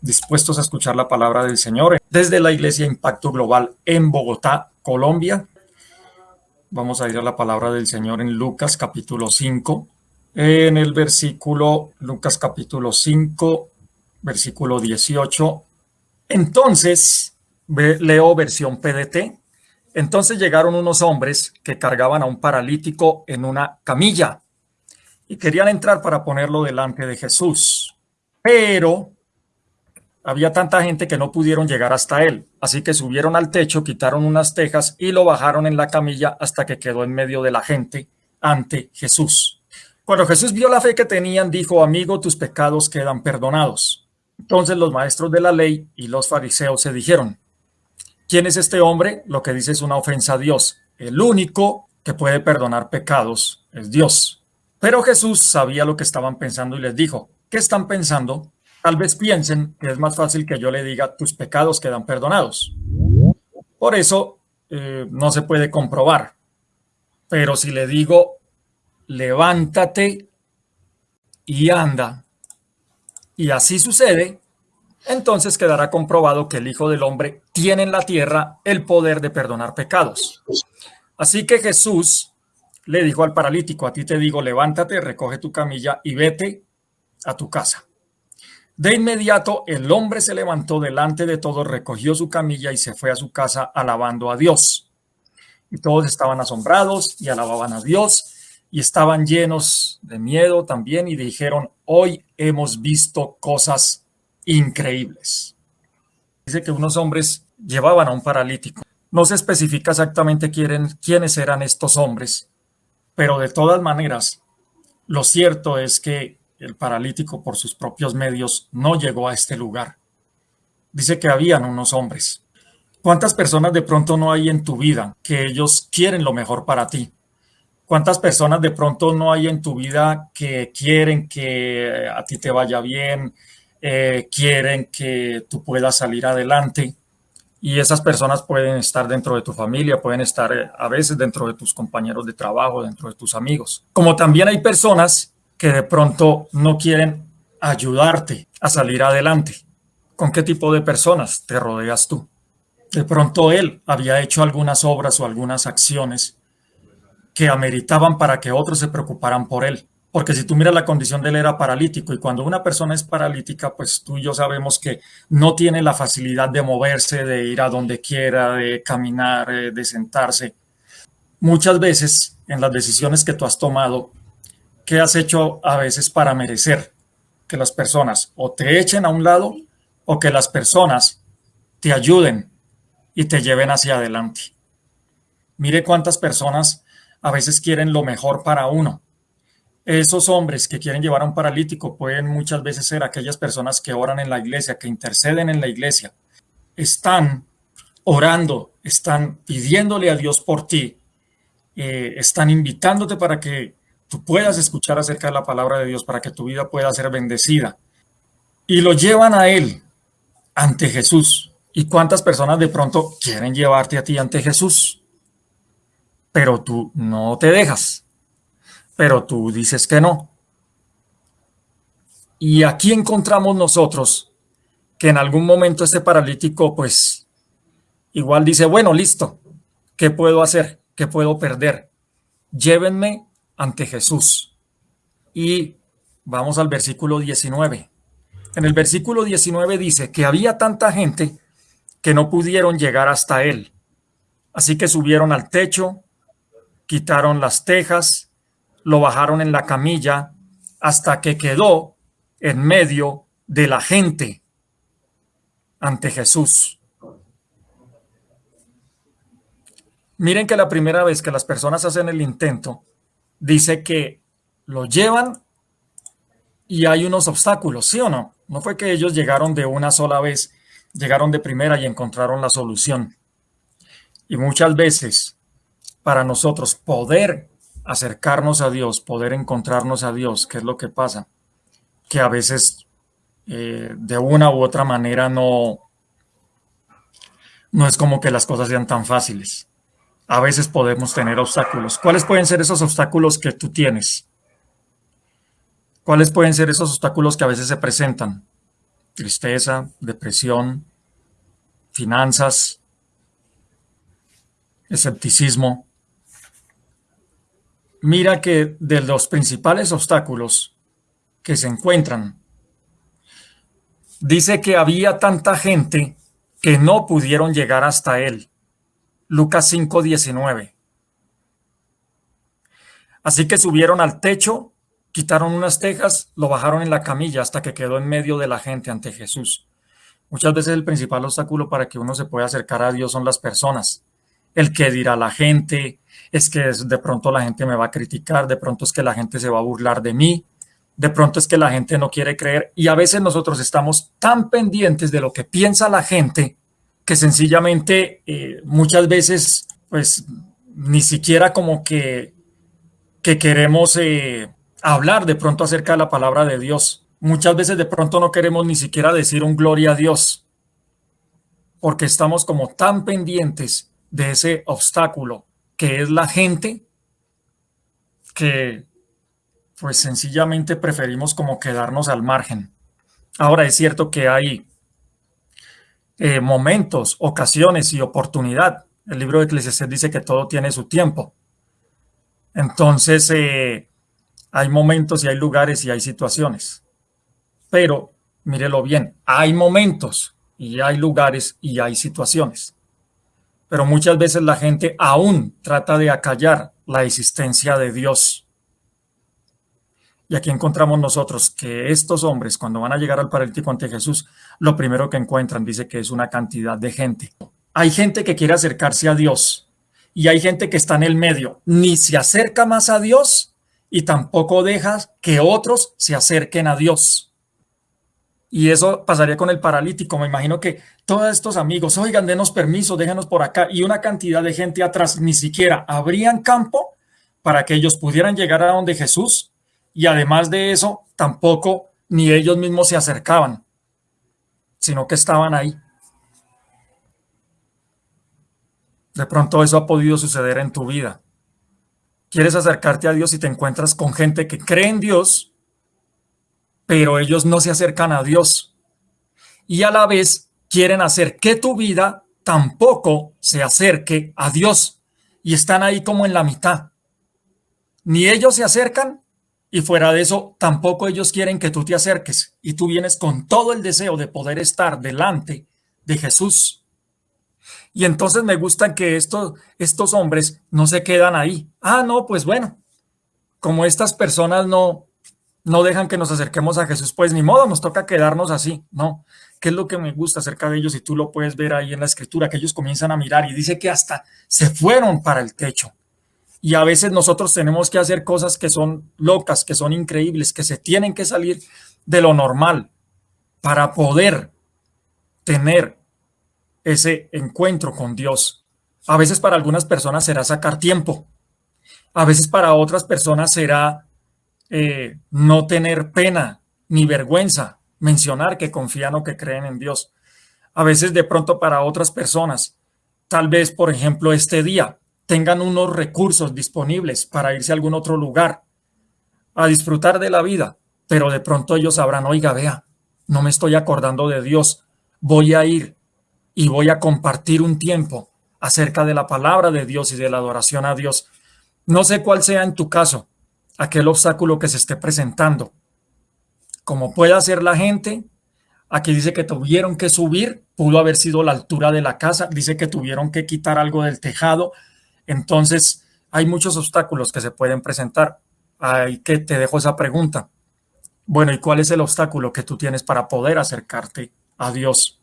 dispuestos a escuchar la palabra del Señor desde la Iglesia Impacto Global en Bogotá, Colombia. Vamos a ir a la palabra del Señor en Lucas capítulo 5, en el versículo, Lucas capítulo 5, versículo 18. Entonces, leo versión PDT. Entonces llegaron unos hombres que cargaban a un paralítico en una camilla y querían entrar para ponerlo delante de Jesús. Pero había tanta gente que no pudieron llegar hasta él, así que subieron al techo, quitaron unas tejas y lo bajaron en la camilla hasta que quedó en medio de la gente ante Jesús. Cuando Jesús vio la fe que tenían, dijo, amigo, tus pecados quedan perdonados. Entonces los maestros de la ley y los fariseos se dijeron, ¿quién es este hombre? Lo que dice es una ofensa a Dios. El único que puede perdonar pecados es Dios. Pero Jesús sabía lo que estaban pensando y les dijo, ¿qué están pensando? Tal vez piensen que es más fácil que yo le diga tus pecados quedan perdonados. Por eso eh, no se puede comprobar. Pero si le digo levántate y anda, y así sucede, entonces quedará comprobado que el Hijo del Hombre tiene en la tierra el poder de perdonar pecados. Así que Jesús le dijo al paralítico, a ti te digo, levántate, recoge tu camilla y vete a tu casa. De inmediato el hombre se levantó delante de todos, recogió su camilla y se fue a su casa alabando a Dios. Y todos estaban asombrados y alababan a Dios y estaban llenos de miedo también y dijeron, hoy hemos visto cosas increíbles. Dice que unos hombres llevaban a un paralítico. No se especifica exactamente quiénes eran estos hombres, pero de todas maneras, lo cierto es que el paralítico por sus propios medios no llegó a este lugar. Dice que habían unos hombres. ¿Cuántas personas de pronto no hay en tu vida que ellos quieren lo mejor para ti? ¿Cuántas personas de pronto no hay en tu vida que quieren que a ti te vaya bien, eh, quieren que tú puedas salir adelante? Y esas personas pueden estar dentro de tu familia, pueden estar eh, a veces dentro de tus compañeros de trabajo, dentro de tus amigos. Como también hay personas que de pronto no quieren ayudarte a salir adelante. ¿Con qué tipo de personas te rodeas tú? De pronto él había hecho algunas obras o algunas acciones que ameritaban para que otros se preocuparan por él. Porque si tú miras la condición de él era paralítico y cuando una persona es paralítica, pues tú y yo sabemos que no tiene la facilidad de moverse, de ir a donde quiera, de caminar, eh, de sentarse. Muchas veces en las decisiones que tú has tomado ¿qué has hecho a veces para merecer que las personas o te echen a un lado o que las personas te ayuden y te lleven hacia adelante? Mire cuántas personas a veces quieren lo mejor para uno. Esos hombres que quieren llevar a un paralítico pueden muchas veces ser aquellas personas que oran en la iglesia, que interceden en la iglesia. Están orando, están pidiéndole a Dios por ti, eh, están invitándote para que tú puedas escuchar acerca de la palabra de Dios para que tu vida pueda ser bendecida. Y lo llevan a Él ante Jesús. ¿Y cuántas personas de pronto quieren llevarte a ti ante Jesús? Pero tú no te dejas. Pero tú dices que no. Y aquí encontramos nosotros que en algún momento este paralítico pues igual dice, bueno, listo, ¿qué puedo hacer? ¿Qué puedo perder? Llévenme ante Jesús. Y vamos al versículo 19. En el versículo 19 dice que había tanta gente que no pudieron llegar hasta él. Así que subieron al techo, quitaron las tejas, lo bajaron en la camilla hasta que quedó en medio de la gente ante Jesús. Miren que la primera vez que las personas hacen el intento, dice que lo llevan y hay unos obstáculos, ¿sí o no? No fue que ellos llegaron de una sola vez, llegaron de primera y encontraron la solución. Y muchas veces, para nosotros poder acercarnos a Dios, poder encontrarnos a Dios, ¿qué es lo que pasa? Que a veces eh, de una u otra manera no, no es como que las cosas sean tan fáciles a veces podemos tener obstáculos. ¿Cuáles pueden ser esos obstáculos que tú tienes? ¿Cuáles pueden ser esos obstáculos que a veces se presentan? tristeza, depresión, finanzas, escepticismo. Mira que de los principales obstáculos que se encuentran, dice que había tanta gente que no pudieron llegar hasta él. Lucas 5:19. Así que subieron al techo, quitaron unas tejas, lo bajaron en la camilla hasta que quedó en medio de la gente ante Jesús. Muchas veces el principal obstáculo para que uno se pueda acercar a Dios son las personas. El que dirá la gente, es que de pronto la gente me va a criticar, de pronto es que la gente se va a burlar de mí, de pronto es que la gente no quiere creer y a veces nosotros estamos tan pendientes de lo que piensa la gente que sencillamente eh, muchas veces pues ni siquiera como que que queremos eh, hablar de pronto acerca de la palabra de Dios. Muchas veces de pronto no queremos ni siquiera decir un gloria a Dios, porque estamos como tan pendientes de ese obstáculo que es la gente, que pues sencillamente preferimos como quedarnos al margen. Ahora es cierto que hay eh, momentos, ocasiones y oportunidad. El libro de Eclesiastes dice que todo tiene su tiempo. Entonces, eh, hay momentos y hay lugares y hay situaciones. Pero, mírelo bien, hay momentos y hay lugares y hay situaciones. Pero muchas veces la gente aún trata de acallar la existencia de Dios. Y aquí encontramos nosotros que estos hombres, cuando van a llegar al paralítico ante Jesús, lo primero que encuentran dice que es una cantidad de gente. Hay gente que quiere acercarse a Dios, y hay gente que está en el medio, ni se acerca más a Dios y tampoco deja que otros se acerquen a Dios. Y eso pasaría con el paralítico. Me imagino que todos estos amigos, oigan, denos permiso, déjanos por acá. Y una cantidad de gente atrás, ni siquiera abrían campo para que ellos pudieran llegar a donde Jesús. Y además de eso, tampoco ni ellos mismos se acercaban, sino que estaban ahí. De pronto eso ha podido suceder en tu vida. Quieres acercarte a Dios y te encuentras con gente que cree en Dios, pero ellos no se acercan a Dios. Y a la vez quieren hacer que tu vida tampoco se acerque a Dios. Y están ahí como en la mitad. Ni ellos se acercan y fuera de eso tampoco ellos quieren que tú te acerques. Y tú vienes con todo el deseo de poder estar delante de Jesús y entonces me gusta que estos, estos hombres no se quedan ahí. Ah, no, pues bueno, como estas personas no, no dejan que nos acerquemos a Jesús, pues ni modo, nos toca quedarnos así. No, ¿qué es lo que me gusta acerca de ellos? Y tú lo puedes ver ahí en la escritura, que ellos comienzan a mirar y dice que hasta se fueron para el techo. Y a veces nosotros tenemos que hacer cosas que son locas, que son increíbles, que se tienen que salir de lo normal para poder tener ese encuentro con Dios. A veces para algunas personas será sacar tiempo. A veces para otras personas será eh, no tener pena ni vergüenza mencionar que confían o que creen en Dios. A veces de pronto para otras personas, tal vez por ejemplo este día, tengan unos recursos disponibles para irse a algún otro lugar a disfrutar de la vida, pero de pronto ellos sabrán, oiga, vea, no me estoy acordando de Dios, voy a ir y voy a compartir un tiempo acerca de la palabra de Dios y de la adoración a Dios. No sé cuál sea en tu caso aquel obstáculo que se esté presentando. Como puede hacer la gente, aquí dice que tuvieron que subir, pudo haber sido la altura de la casa, dice que tuvieron que quitar algo del tejado. Entonces, hay muchos obstáculos que se pueden presentar. Hay que te dejo esa pregunta. Bueno, ¿y cuál es el obstáculo que tú tienes para poder acercarte a Dios?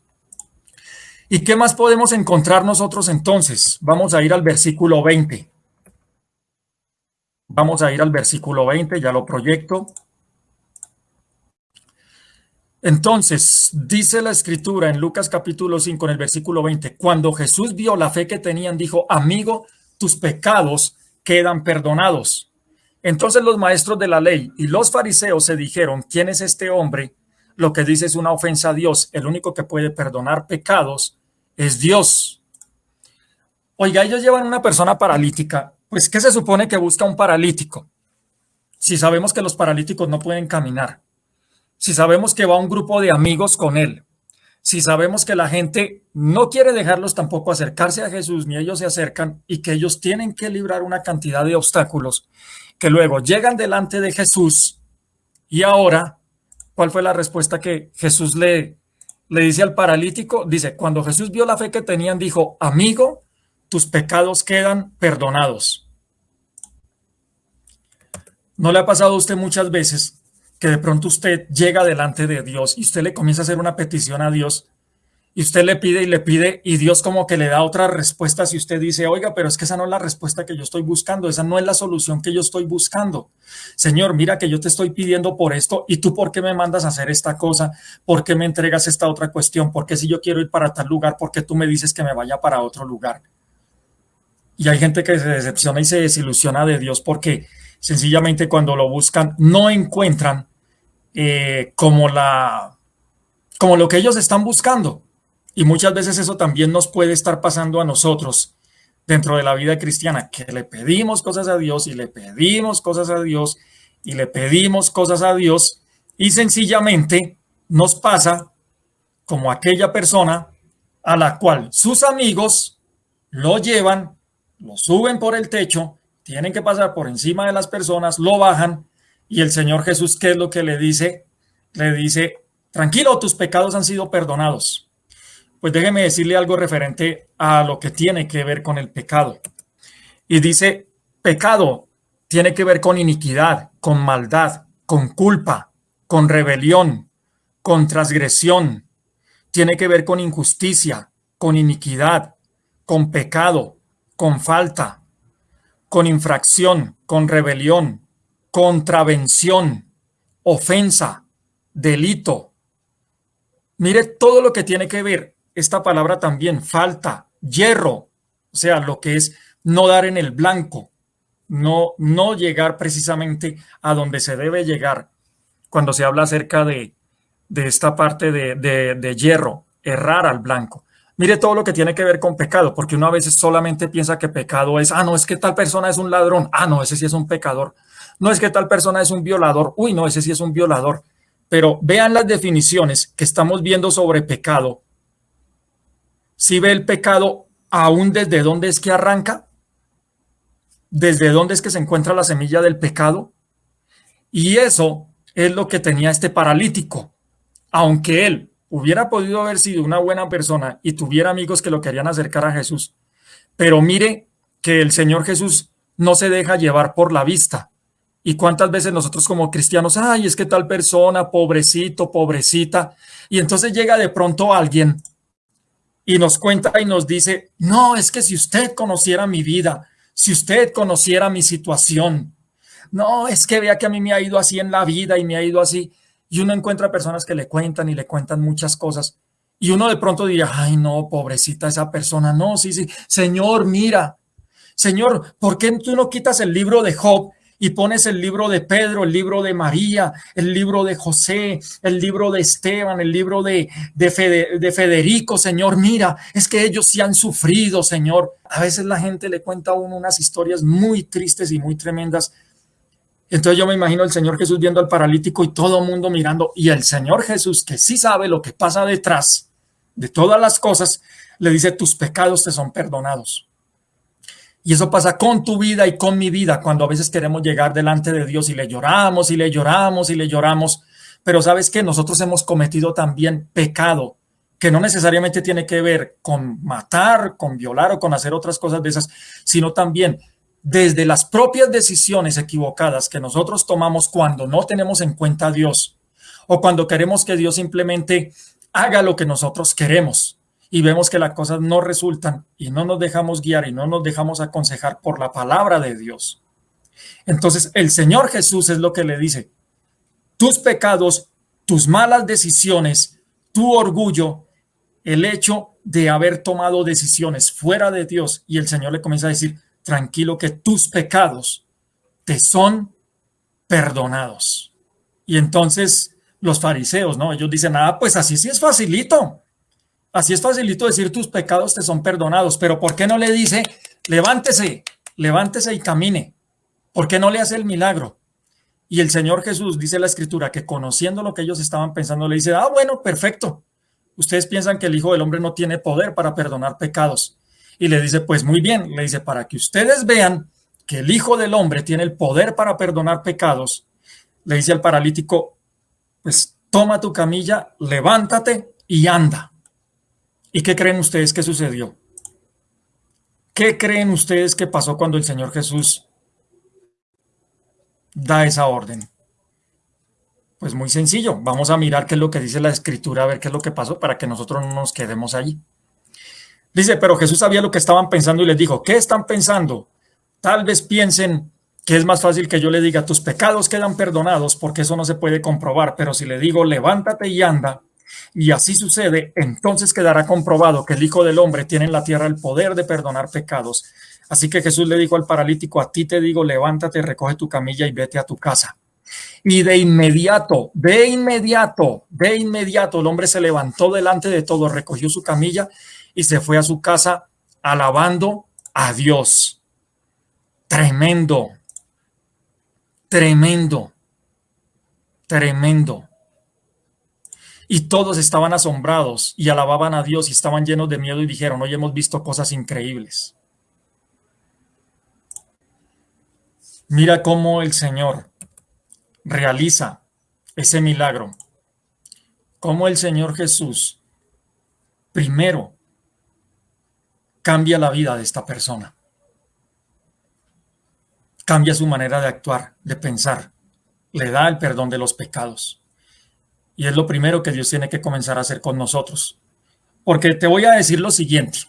¿Y qué más podemos encontrar nosotros entonces? Vamos a ir al versículo 20. Vamos a ir al versículo 20, ya lo proyecto. Entonces, dice la escritura en Lucas capítulo 5, en el versículo 20, cuando Jesús vio la fe que tenían, dijo, amigo, tus pecados quedan perdonados. Entonces los maestros de la ley y los fariseos se dijeron, ¿quién es este hombre? Lo que dice es una ofensa a Dios. El único que puede perdonar pecados es Dios. Oiga, ellos llevan una persona paralítica. Pues, ¿qué se supone que busca un paralítico? Si sabemos que los paralíticos no pueden caminar. si sabemos que va un grupo de amigos con él, si sabemos que la gente no quiere dejarlos tampoco acercarse a Jesús, ni ellos se acercan, y que ellos tienen que librar una cantidad de obstáculos, que luego llegan delante de Jesús, y ahora, ¿cuál fue la respuesta que Jesús le, le dice al paralítico? Dice, cuando Jesús vio la fe que tenían, dijo, amigo, tus pecados quedan perdonados. ¿No le ha pasado a usted muchas veces que de pronto usted llega delante de Dios y usted le comienza a hacer una petición a Dios y usted le pide y le pide y Dios como que le da otra respuesta si usted dice, oiga, pero es que esa no es la respuesta que yo estoy buscando, esa no es la solución que yo estoy buscando. Señor, mira que yo te estoy pidiendo por esto y tú por qué me mandas a hacer esta cosa, por qué me entregas esta otra cuestión, por qué si yo quiero ir para tal lugar, por qué tú me dices que me vaya para otro lugar. Y hay gente que se decepciona y se desilusiona de Dios porque sencillamente cuando lo buscan no encuentran eh, como, la, como lo que ellos están buscando. Y muchas veces eso también nos puede estar pasando a nosotros dentro de la vida cristiana, que le pedimos cosas a Dios y le pedimos cosas a Dios y le pedimos cosas a Dios y sencillamente nos pasa como aquella persona a la cual sus amigos lo llevan, lo suben por el techo tienen que pasar por encima de las personas, lo bajan y el Señor Jesús, ¿qué es lo que le dice? Le dice, tranquilo, tus pecados han sido perdonados. Pues déjeme decirle algo referente a lo que tiene que ver con el pecado. Y dice, pecado tiene que ver con iniquidad, con maldad, con culpa, con rebelión, con transgresión. Tiene que ver con injusticia, con iniquidad, con pecado, con falta, con infracción, con rebelión, contravención, ofensa, delito. Mire todo lo que tiene que ver esta palabra también, falta, hierro, o sea, lo que es no dar en el blanco, no, no llegar precisamente a donde se debe llegar cuando se habla acerca de, de esta parte de, de, de hierro, errar al blanco. Mire todo lo que tiene que ver con pecado, porque uno a veces solamente piensa que pecado es, ah, no, es que tal persona es un ladrón, ah, no, ese sí es un pecador. No es que tal persona es un violador, uy, no, ese sí es un violador. Pero vean las definiciones que estamos viendo sobre pecado. Si ve el pecado aún desde dónde es que arranca, desde dónde es que se encuentra la semilla del pecado. Y eso es lo que tenía este paralítico. Aunque él hubiera podido haber sido una buena persona y tuviera amigos que lo querían acercar a Jesús. Pero mire que el Señor Jesús no se deja llevar por la vista. Y cuántas veces nosotros como cristianos, ay, es que tal persona, pobrecito, pobrecita. Y entonces llega de pronto alguien y nos cuenta y nos dice, no, es que si usted conociera mi vida, si usted conociera mi situación, no, es que vea que a mí me ha ido así en la vida y me ha ido así y uno encuentra personas que le cuentan y le cuentan muchas cosas. Y uno de pronto diría, ay no, pobrecita esa persona. No, sí, sí. Señor, mira. Señor, ¿por qué tú no quitas el libro de Job y pones el libro de Pedro, el libro de María, el libro de José, el libro de Esteban, el libro de, de, de, Federico, Señor, mira, es que ellos sí han sufrido, Señor. A veces la gente le cuenta a uno unas historias muy tristes y muy tremendas entonces yo me imagino el Señor Jesús viendo al paralítico y todo el mundo mirando y el Señor Jesús que sí sabe lo que pasa detrás de todas las cosas, le dice tus pecados te son perdonados. Y eso pasa con tu vida y con mi vida cuando a veces queremos llegar delante de Dios y le lloramos y le lloramos y le lloramos. Pero sabes que nosotros hemos cometido también pecado que no necesariamente tiene que ver con matar, con violar o con hacer otras cosas de esas, sino también desde las propias decisiones equivocadas que nosotros tomamos cuando no tenemos en cuenta a Dios o cuando queremos que Dios simplemente haga lo que nosotros queremos y vemos que las cosas no resultan y no nos dejamos guiar y no nos dejamos aconsejar por la palabra de Dios. Entonces el Señor Jesús es lo que le dice, tus pecados, tus malas decisiones, tu orgullo, el hecho de haber tomado decisiones fuera de Dios y el Señor le comienza a decir, tranquilo que tus pecados te son perdonados. Y entonces los fariseos, ¿no? Ellos dicen, ah, pues así sí es facilito. Así es facilito decir tus pecados te son perdonados, pero ¿por qué no le dice, levántese, levántese y camine? ¿Por qué no le hace el milagro? Y el Señor Jesús, dice la escritura, que conociendo lo que ellos estaban pensando, le dice, ah, bueno, perfecto. Ustedes piensan que el Hijo del Hombre no tiene poder para perdonar pecados. Y le dice, pues muy bien, le dice, para que ustedes vean que el Hijo del Hombre tiene el poder para perdonar pecados, le dice al paralítico, pues toma tu camilla, levántate y anda. ¿Y qué creen ustedes que sucedió? ¿Qué creen ustedes que pasó cuando el Señor Jesús da esa orden? Pues muy sencillo, vamos a mirar qué es lo que dice la escritura, a ver qué es lo que pasó para que nosotros no nos quedemos allí. Dice, pero Jesús sabía lo que estaban pensando y les dijo, ¿qué están pensando? Tal vez piensen que es más fácil que yo le diga, tus pecados quedan perdonados, porque eso no se puede comprobar, pero si le digo, levántate y anda, y así sucede, entonces quedará comprobado que el Hijo del Hombre tiene en la tierra el poder de perdonar pecados. Así que Jesús le dijo al paralítico, a ti te digo, levántate, recoge tu camilla y vete a tu casa. Y de inmediato, de inmediato, de inmediato, el hombre se levantó delante de todo, recogió su camilla y se fue a su casa alabando a Dios. Tremendo, tremendo, tremendo. Y todos estaban asombrados y alababan a Dios y estaban llenos de miedo y dijeron, hoy hemos visto cosas increíbles. Mira cómo el Señor realiza ese milagro. Cómo el Señor Jesús primero cambia la vida de esta persona. Cambia su manera de actuar, de pensar. Le da el perdón de los pecados. Y es lo primero que Dios tiene que comenzar a hacer con nosotros. Porque te voy a decir lo siguiente.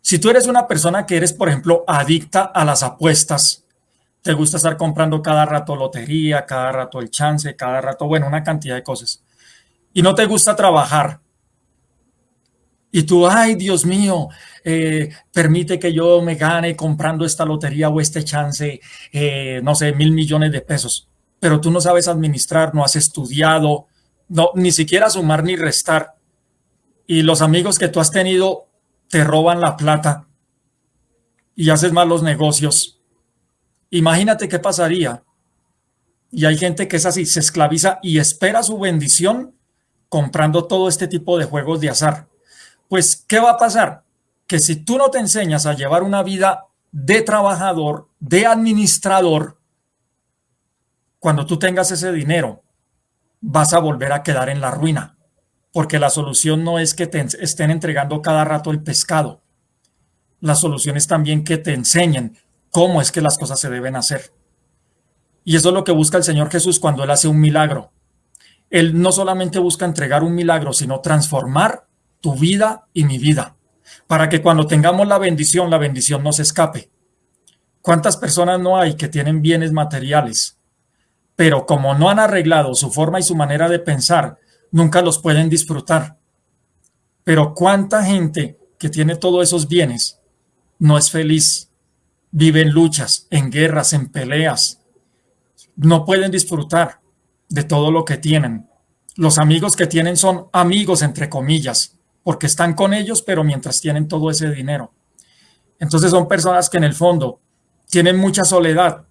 Si tú eres una persona que eres, por ejemplo, adicta a las apuestas, te gusta estar comprando cada rato lotería, cada rato el chance, cada rato, bueno, una cantidad de cosas, y no te gusta trabajar, y tú, ay, Dios mío, eh, permite que yo me gane comprando esta lotería o este chance, eh, no sé, mil millones de pesos pero tú no sabes administrar, no has estudiado, no, ni siquiera sumar ni restar. Y los amigos que tú has tenido te roban la plata y haces malos negocios. Imagínate qué pasaría. Y hay gente que es así, se esclaviza y espera su bendición comprando todo este tipo de juegos de azar. Pues, ¿qué va a pasar? Que si tú no te enseñas a llevar una vida de trabajador, de administrador, cuando tú tengas ese dinero, vas a volver a quedar en la ruina, porque la solución no es que te estén entregando cada rato el pescado. La solución es también que te enseñen cómo es que las cosas se deben hacer. Y eso es lo que busca el Señor Jesús cuando Él hace un milagro. Él no solamente busca entregar un milagro, sino transformar tu vida y mi vida, para que cuando tengamos la bendición, la bendición no se escape. ¿Cuántas personas no hay que tienen bienes materiales, pero como no han arreglado su forma y su manera de pensar, nunca los pueden disfrutar. Pero cuánta gente que tiene todos esos bienes no es feliz, vive en luchas, en guerras, en peleas, no pueden disfrutar de todo lo que tienen. Los amigos que tienen son amigos, entre comillas, porque están con ellos, pero mientras tienen todo ese dinero. Entonces son personas que en el fondo tienen mucha soledad,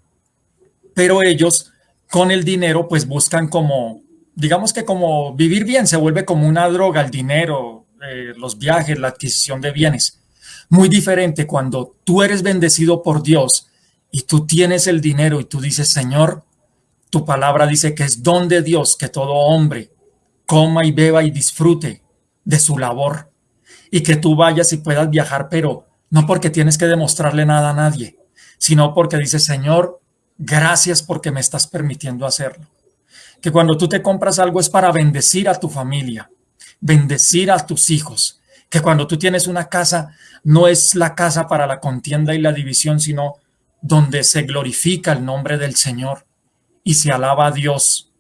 pero ellos con el dinero, pues buscan como, digamos que como vivir bien, se vuelve como una droga el dinero, eh, los viajes, la adquisición de bienes. Muy diferente cuando tú eres bendecido por Dios y tú tienes el dinero y tú dices, Señor, tu palabra dice que es don de Dios que todo hombre coma y beba y disfrute de su labor y que tú vayas y puedas viajar, pero no porque tienes que demostrarle nada a nadie, sino porque dices, Señor, Gracias porque me estás permitiendo hacerlo. Que cuando tú te compras algo es para bendecir a tu familia, bendecir a tus hijos. Que cuando tú tienes una casa, no es la casa para la contienda y la división, sino donde se glorifica el nombre del Señor y se alaba a Dios.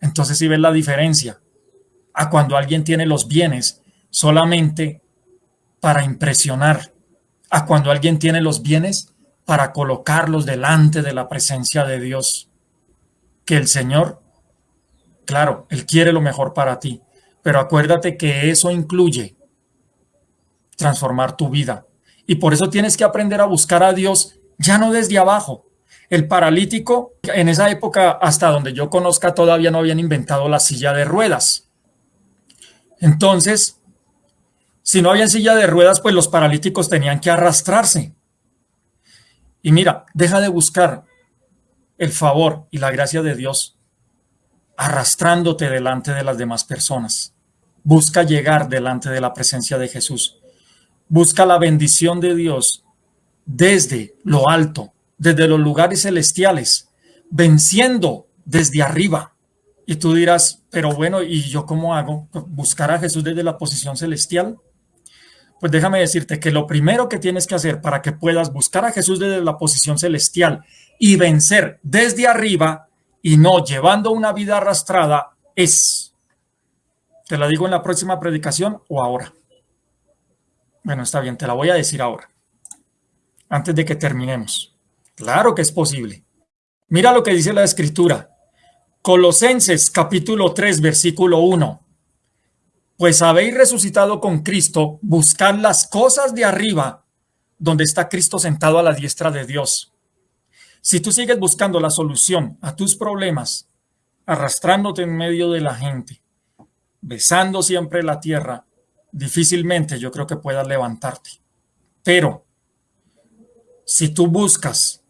Entonces si ves la diferencia a cuando alguien tiene los bienes solamente para impresionar, a cuando alguien tiene los bienes para colocarlos delante de la presencia de Dios. Que el Señor, claro, Él quiere lo mejor para ti, pero acuérdate que eso incluye transformar tu vida. Y por eso tienes que aprender a buscar a Dios ya no desde abajo, El paralítico, en esa época, hasta donde yo conozca, todavía no habían inventado la silla de ruedas. Entonces, si no había silla de ruedas, pues los paralíticos tenían que arrastrarse. Y mira, deja de buscar el favor y la gracia de Dios arrastrándote delante de las demás personas. Busca llegar delante de la presencia de Jesús. Busca la bendición de Dios desde lo alto, desde los lugares celestiales, venciendo desde arriba. Y tú dirás, pero bueno, ¿y yo cómo hago? ¿Buscar a Jesús desde la posición celestial? Pues déjame decirte que lo primero que tienes que hacer para que puedas buscar a Jesús desde la posición celestial y vencer desde arriba y no llevando una vida arrastrada es, te la digo en la próxima predicación o ahora. Bueno, está bien, te la voy a decir ahora, antes de que terminemos. Claro que es posible. Mira lo que dice la escritura. Colosenses capítulo 3, versículo 1 pues habéis resucitado con Cristo, buscad las cosas de arriba, donde está Cristo sentado a la diestra de Dios. Si tú sigues buscando la solución a tus problemas, arrastrándote en medio de la gente, besando siempre la tierra, difícilmente yo creo que puedas levantarte. Pero si tú buscas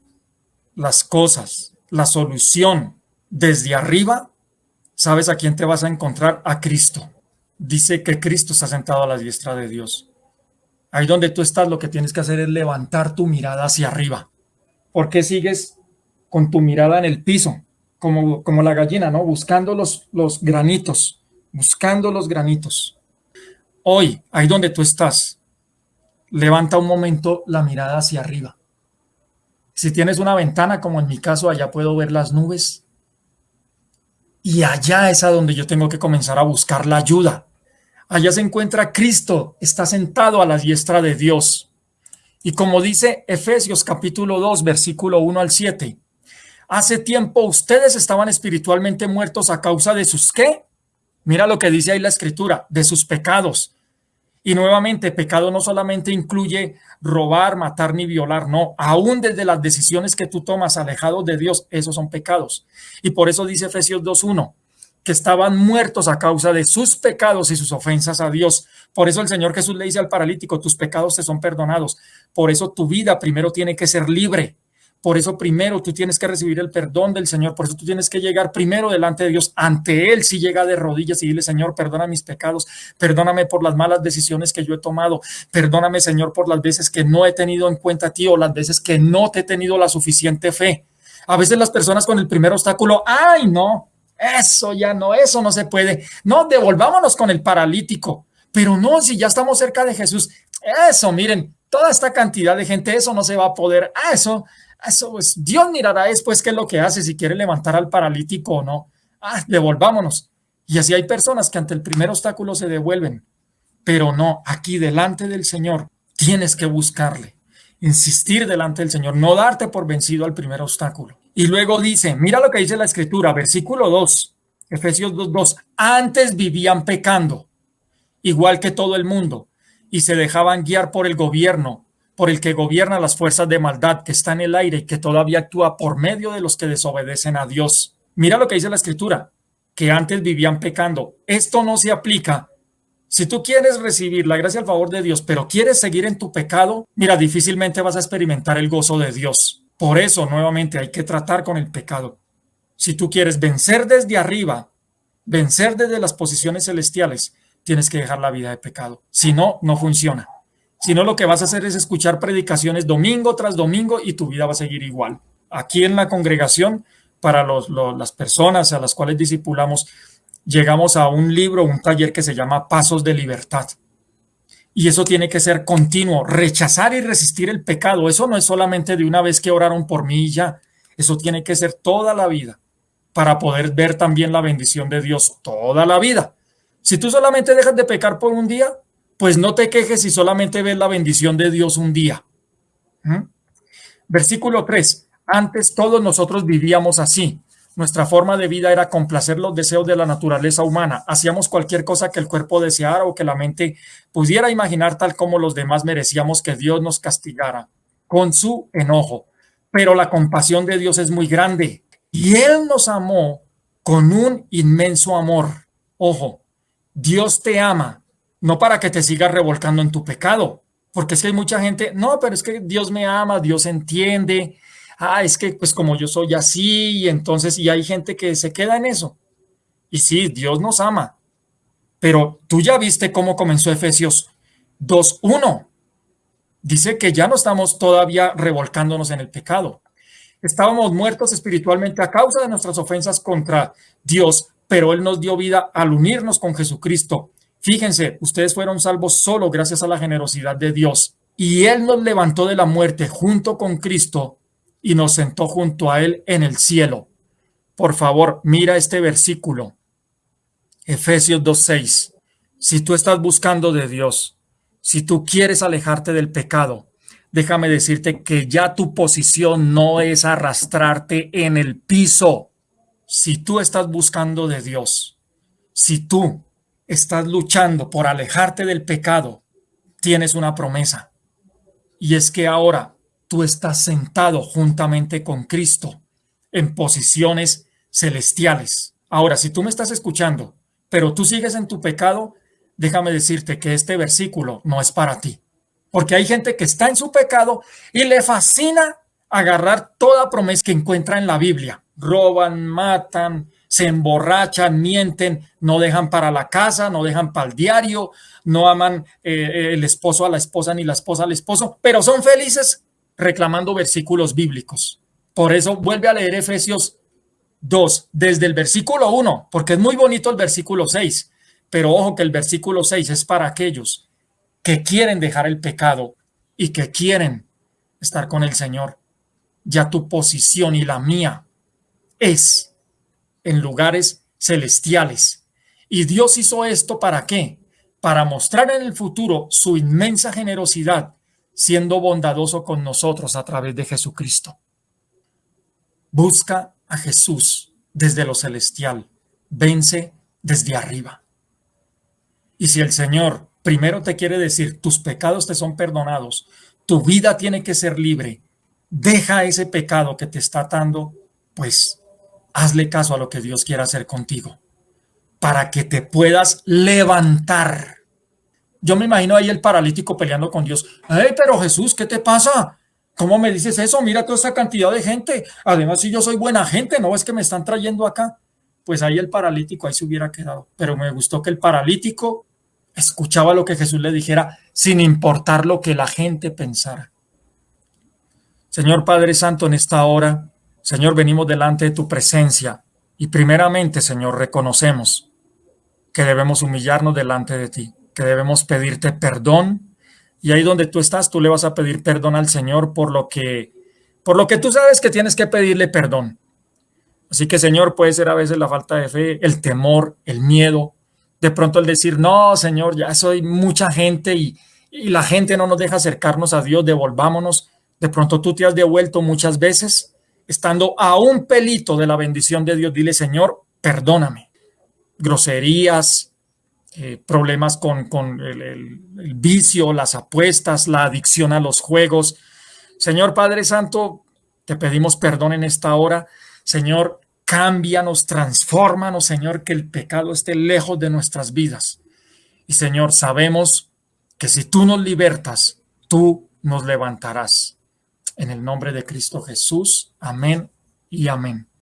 las cosas, la solución desde arriba, ¿sabes a quién te vas a encontrar? A Cristo dice que Cristo está sentado a la diestra de Dios. Ahí donde tú estás, lo que tienes que hacer es levantar tu mirada hacia arriba. ¿Por qué sigues con tu mirada en el piso? Como, como la gallina, ¿no? Buscando los, los granitos, buscando los granitos. Hoy, ahí donde tú estás, levanta un momento la mirada hacia arriba. Si tienes una ventana, como en mi caso, allá puedo ver las nubes. Y allá es a donde yo tengo que comenzar a buscar la ayuda. Allá se encuentra Cristo, está sentado a la diestra de Dios. Y como dice Efesios capítulo 2, versículo 1 al 7, hace tiempo ustedes estaban espiritualmente muertos a causa de sus qué? Mira lo que dice ahí la escritura, de sus pecados. Y nuevamente, pecado no solamente incluye robar, matar ni violar, no, aún desde las decisiones que tú tomas alejados de Dios, esos son pecados. Y por eso dice Efesios 2.1, que estaban muertos a causa de sus pecados y sus ofensas a Dios. Por eso el Señor Jesús le dice al paralítico, tus pecados te son perdonados. Por eso tu vida primero tiene que ser libre. Por eso primero tú tienes que recibir el perdón del Señor. Por eso tú tienes que llegar primero delante de Dios. Ante Él si llega de rodillas y dile, Señor, perdona mis pecados. Perdóname por las malas decisiones que yo he tomado. Perdóname, Señor, por las veces que no he tenido en cuenta a ti o las veces que no te he tenido la suficiente fe. A veces las personas con el primer obstáculo, ay, no, eso ya no, eso no se puede. No, devolvámonos con el paralítico. Pero no, si ya estamos cerca de Jesús, eso, miren, toda esta cantidad de gente, eso no se va a poder. Ah, eso, eso, pues Dios mirará después qué es lo que hace, si quiere levantar al paralítico o no. Ah, devolvámonos. Y así hay personas que ante el primer obstáculo se devuelven. Pero no, aquí delante del Señor tienes que buscarle, insistir delante del Señor, no darte por vencido al primer obstáculo. Y luego dice, mira lo que dice la escritura, versículo 2, Efesios 2, 2, antes vivían pecando, igual que todo el mundo, y se dejaban guiar por el gobierno, por el que gobierna las fuerzas de maldad que está en el aire y que todavía actúa por medio de los que desobedecen a Dios. Mira lo que dice la escritura, que antes vivían pecando. Esto no se aplica. Si tú quieres recibir la gracia al favor de Dios, pero quieres seguir en tu pecado, mira, difícilmente vas a experimentar el gozo de Dios. Por eso, nuevamente, hay que tratar con el pecado. Si tú quieres vencer desde arriba, vencer desde las posiciones celestiales, tienes que dejar la vida de pecado. Si no, no funciona. Si no, lo que vas a hacer es escuchar predicaciones domingo tras domingo y tu vida va a seguir igual. Aquí en la congregación, para las personas a las cuales discipulamos, llegamos a un libro, un taller que se llama Pasos de Libertad. Y eso tiene que ser continuo, rechazar y resistir el pecado. Eso no es solamente de una vez que oraron por mí y ya. Eso tiene que ser toda la vida para poder ver también la bendición de Dios toda la vida. Si tú solamente dejas de pecar por un día, pues no te quejes si solamente ves la bendición de Dios un día. ¿Mm? Versículo 3. Antes todos nosotros vivíamos así, nuestra forma de vida era complacer los deseos de la naturaleza humana. Hacíamos cualquier cosa que el cuerpo deseara o que la mente pudiera imaginar tal como los demás merecíamos que Dios nos castigara con su enojo. pero la compasión de Dios es muy grande. Y Él nos amó con un inmenso amor. Ojo, Dios te ama, no para que te sigas revolcando en tu pecado, porque es que hay mucha gente, no, pero es que Dios me ama, Dios entiende, ah, es que pues como yo soy así, y entonces, y hay gente que se queda en eso. Y sí, Dios nos ama, pero tú ya viste cómo comenzó Efesios 2.1. Dice que ya no estamos todavía revolcándonos en el pecado. Estábamos muertos espiritualmente a causa de nuestras ofensas contra Dios, pero Él nos dio vida al unirnos con Jesucristo. Fíjense, ustedes fueron salvos solo gracias a la generosidad de Dios. Y Él nos levantó de la muerte junto con Cristo y nos sentó junto a Él en el cielo. Por favor, mira este versículo. Efesios 2.6. Si tú estás buscando de Dios, si tú quieres alejarte del pecado, déjame decirte que ya tu posición no es arrastrarte en el piso. Si tú estás buscando de Dios, si tú estás luchando por alejarte del pecado, tienes una promesa. Y es que ahora tú estás sentado juntamente con Cristo en posiciones celestiales. Ahora, si tú me estás escuchando, pero tú sigues en tu pecado, déjame decirte que este versículo no es para ti. Porque hay gente que está en su pecado y le fascina agarrar toda promesa que encuentra en la Biblia. Roban, matan, se emborrachan, mienten, no dejan para la casa, no dejan para el diario, no aman eh, el esposo a la esposa ni la esposa al esposo, pero son felices reclamando versículos bíblicos. Por eso vuelve a leer Efesios 2, desde el versículo 1, porque es muy bonito el versículo 6, pero ojo que el versículo 6 es para aquellos que quieren dejar el pecado y que quieren estar con el Señor. Ya tu posición y la mía es en lugares celestiales. Y Dios hizo esto para qué? Para mostrar en el futuro su inmensa generosidad, siendo bondadoso con nosotros a través de Jesucristo. Busca a Jesús desde lo celestial, vence desde arriba. Y si el Señor primero te quiere decir, tus pecados te son perdonados, tu vida tiene que ser libre, deja ese pecado que te está atando, pues hazle caso a lo que Dios quiera hacer contigo, para que te puedas levantar. Yo me imagino ahí el paralítico peleando con Dios. ¡Ay, pero Jesús, qué te pasa! ¿Cómo me dices eso? Mira toda esa cantidad de gente. Además, si yo soy buena gente, ¿no es que me están trayendo acá? Pues ahí el paralítico ahí se hubiera quedado. Pero me gustó que el paralítico escuchaba lo que Jesús le dijera sin importar lo que la gente pensara. Señor Padre Santo, en esta hora, Señor, venimos delante de tu presencia y primeramente, Señor, reconocemos que debemos humillarnos delante de ti, que debemos pedirte perdón y ahí donde tú estás, tú le vas a pedir perdón al Señor por lo que por lo que tú sabes que tienes que pedirle perdón. Así que, Señor, puede ser a veces la falta de fe, el temor, el miedo, de pronto el decir, no, Señor, ya soy mucha gente y, la gente no nos deja acercarnos a Dios, devolvámonos. De pronto tú te has devuelto muchas veces, estando a un pelito de la bendición de Dios. Dile, Señor, perdóname. Groserías, eh, problemas con, el, vicio, las apuestas, la adicción a los juegos. Señor Padre Santo, te pedimos perdón en esta hora. Señor, Cámbianos, transfórmanos, Señor, que el pecado esté lejos de nuestras vidas. Y Señor, sabemos que si tú nos libertas, tú nos levantarás. En el nombre de Cristo Jesús. Amén y amén.